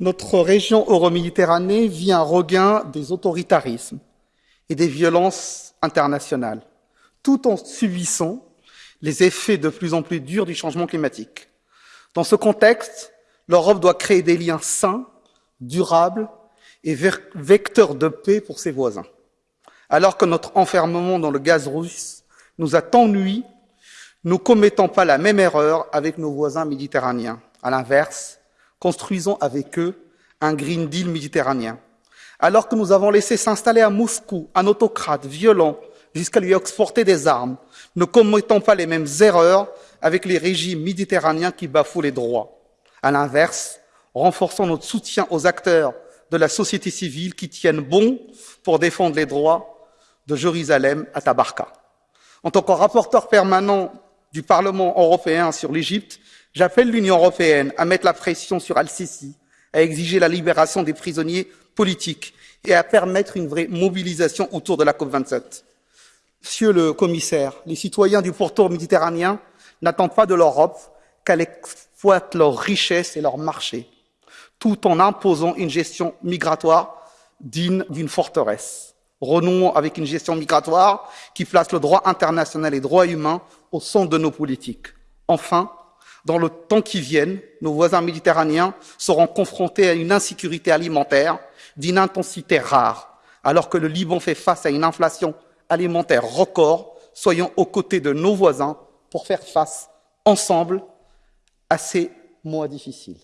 notre région euro-méditerranée vit un regain des autoritarismes et des violences internationales, tout en subissant les effets de plus en plus durs du changement climatique. Dans ce contexte, l'Europe doit créer des liens sains, durables et vecteurs de paix pour ses voisins. Alors que notre enfermement dans le gaz russe nous a tant nui, ne commettons pas la même erreur avec nos voisins méditerranéens. À l'inverse, construisons avec eux un Green Deal méditerranéen. Alors que nous avons laissé s'installer à Moscou un autocrate violent jusqu'à lui exporter des armes, ne commettons pas les mêmes erreurs avec les régimes méditerranéens qui bafouent les droits. À l'inverse, renforçons notre soutien aux acteurs de la société civile qui tiennent bon pour défendre les droits de Jérusalem à Tabarka. En tant que rapporteur permanent du Parlement européen sur l'Égypte, j'appelle l'Union européenne à mettre la pression sur Al-Sisi, à exiger la libération des prisonniers politiques et à permettre une vraie mobilisation autour de la COP27. Monsieur le commissaire, les citoyens du pourtour méditerranéen n'attendent pas de l'Europe qu'elle exploite leurs richesses et leurs marchés, tout en imposant une gestion migratoire digne d'une forteresse. Renouons avec une gestion migratoire qui place le droit international et les droits humains au centre de nos politiques. Enfin, dans le temps qui vient, nos voisins méditerranéens seront confrontés à une insécurité alimentaire d'une intensité rare, alors que le Liban fait face à une inflation alimentaire record. Soyons aux côtés de nos voisins pour faire face ensemble à ces mois difficiles.